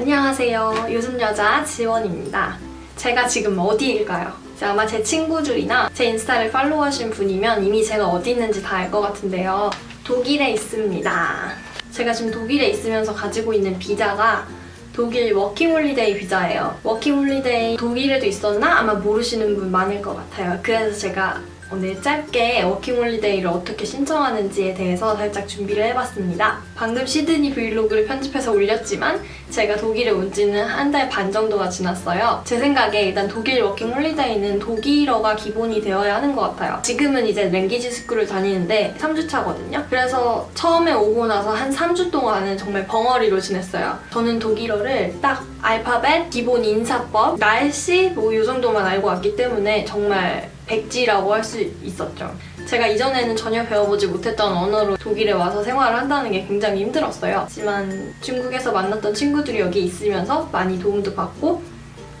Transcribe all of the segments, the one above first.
안녕하세요. 요즘 여자 지원입니다. 제가 지금 어디일까요? 아마 제 친구들이나 제 인스타를 팔로우하신 분이면 이미 제가 어디 있는지 다 알 것 같은데요. 독일에 있습니다. 제가 지금 독일에 있으면서 가지고 있는 비자가 독일 워킹홀리데이 비자예요. 워킹홀리데이 독일에도 있었나? 아마 모르시는 분 많을 것 같아요. 그래서 제가 오늘 짧게 워킹홀리데이를 어떻게 신청하는지에 대해서 살짝 준비를 해봤습니다. 방금 시드니 브이로그를 편집해서 올렸지만 제가 독일에 온 지는 한 달 반 정도가 지났어요. 제 생각에 일단 독일 워킹홀리데이는 독일어가 기본이 되어야 하는 것 같아요. 지금은 이제 language school을 다니는데 3주차거든요. 그래서 처음에 오고 나서 한 3주 동안은 정말 벙어리로 지냈어요. 저는 독일어를 딱 알파벳, 기본 인사법, 날씨 뭐 이 정도만 알고 왔기 때문에 정말 백지라고 할 수 있었죠. 제가 이전에는 전혀 배워보지 못했던 언어로 독일에 와서 생활을 한다는 게 굉장히 힘들었어요. 하지만 중국에서 만났던 친구들이 여기 있으면서 많이 도움도 받고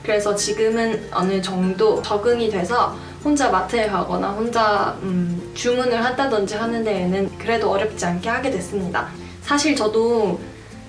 그래서 지금은 어느 정도 적응이 돼서 혼자 마트에 가거나 혼자 음, 주문을 한다든지 하는 데에는 그래도 어렵지 않게 하게 됐습니다. 사실 저도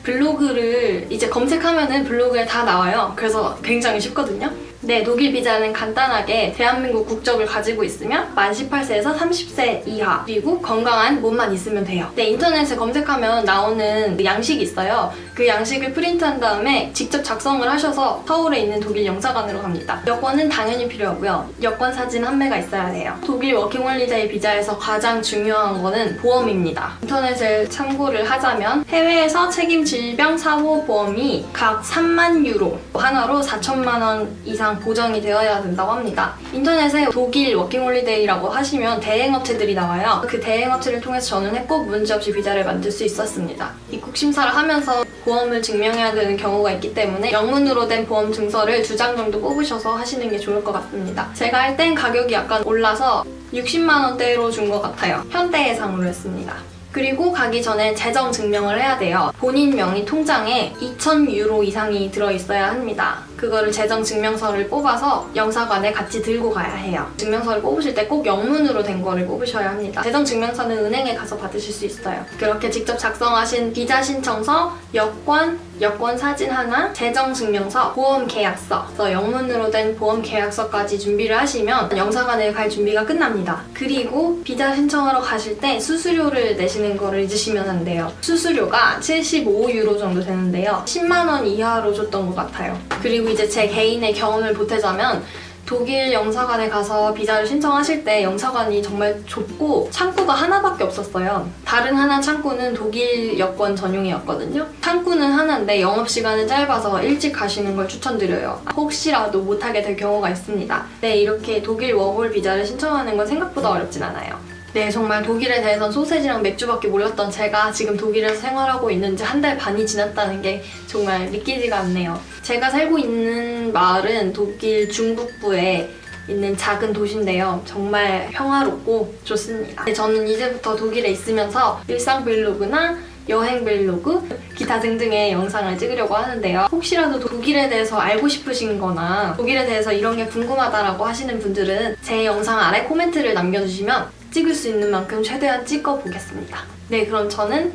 블로그를 이제 검색하면은 블로그에 다 나와요. 그래서 굉장히 쉽거든요. 네, 독일 비자는 간단하게 대한민국 국적을 가지고 있으면 만 18세에서 30세 이하 그리고 건강한 몸만 있으면 돼요. 네, 인터넷에 검색하면 나오는 양식이 있어요. 그 양식을 프린트한 다음에 직접 작성을 하셔서 서울에 있는 독일 영사관으로 갑니다. 여권은 당연히 필요하고요. 여권 사진 한 매가 있어야 돼요. 독일 워킹홀리데이 비자에서 가장 중요한 거는 보험입니다. 인터넷을 참고를 하자면 해외에서 책임 질병 사고 보험이 각 3만 유로 한화로 4천만 원 이상 보장이 되어야 된다고 합니다. 인터넷에 독일 워킹홀리데이라고 하시면 대행업체들이 나와요. 그 대행업체를 통해서 저는 했고 문제없이 비자를 만들 수 있었습니다. 입국 심사를 하면서 보험을 증명해야 되는 경우가 있기 때문에 영문으로 된 보험 증서를 두 장 정도 뽑으셔서 하시는 게 좋을 것 같습니다. 제가 할 땐 가격이 약간 올라서 60만 원대로 준 것 같아요. 현대해상으로 했습니다. 그리고 가기 전에 재정 증명을 해야 돼요. 본인 명의 통장에 2,000유로 이상이 들어있어야 합니다. 그거를 재정 증명서를 뽑아서 영사관에 같이 들고 가야 해요. 증명서를 뽑으실 때 꼭 영문으로 된 거를 뽑으셔야 합니다. 재정 증명서는 은행에 가서 받으실 수 있어요. 그렇게 직접 작성하신 비자 신청서, 여권, 여권 사진 하나, 재정 증명서, 보험 계약서, 영문으로 된 보험 계약서까지 준비를 하시면 영사관에 갈 준비가 끝납니다. 그리고 비자 신청하러 가실 때 수수료를 내시는 거를 잊으시면 안 돼요. 수수료가 75유로 정도 되는데요. 10만 원 이하로 줬던 것 같아요. 그리고 이제 제 개인의 경험을 보태자면 독일 영사관에 가서 비자를 신청하실 때 영사관이 정말 좁고 창구가 하나밖에 없었어요. 다른 하나 창구는 독일 여권 전용이었거든요. 창구는 하나인데 영업시간은 짧아서 일찍 가시는 걸 추천드려요. 혹시라도 못하게 될 경우가 있습니다. 네, 이렇게 독일 워홀 비자를 신청하는 건 생각보다 어렵진 않아요. 네, 정말 독일에 대해선 소세지랑 맥주밖에 몰랐던 제가 지금 독일에서 생활하고 있는지 한 달 반이 지났다는 게 정말 믿기지가 않네요. 제가 살고 있는 마을은 독일 중북부에 있는 작은 도시인데요. 정말 평화롭고 좋습니다. 네, 저는 이제부터 독일에 있으면서 일상 브이로그나 여행 브이로그, 기타 등등의 영상을 찍으려고 하는데요. 혹시라도 독일에 대해서 알고 싶으신 거나 독일에 대해서 이런 게 궁금하다라고 하시는 분들은 제 영상 아래 코멘트를 남겨주시면 찍을 수 있는 만큼 최대한 찍어보겠습니다. 네, 그럼 저는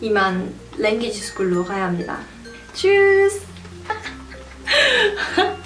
이만 랭귀지 스쿨로 가야 합니다. 츄스!